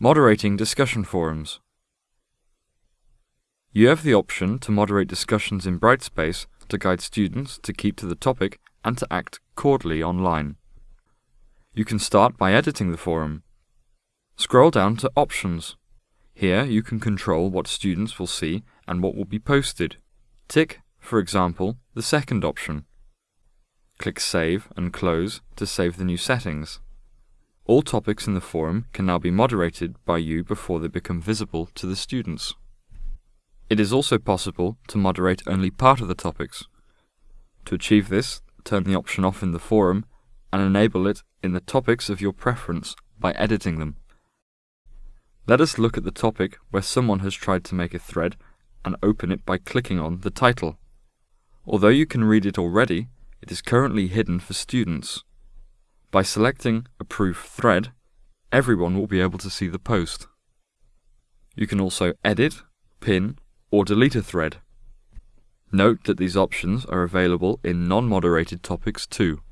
Moderating discussion forums. You have the option to moderate discussions in Brightspace to guide students to keep to the topic and to act cordially online. You can start by editing the forum. Scroll down to Options. Here you can control what students will see and what will be posted. Tick, for example, the second option. Click Save and Close to save the new settings. All topics in the forum can now be moderated by you before they become visible to the students. It is also possible to moderate only part of the topics. To achieve this, turn the option off in the forum and enable it in the topics of your preference by editing them. Let us look at the topic where someone has tried to make a thread and open it by clicking on the title. Although you can read it already, it is currently hidden for students. By selecting Approve Thread, everyone will be able to see the post. You can also edit, pin, or delete a thread. Note that these options are available in non-moderated topics too.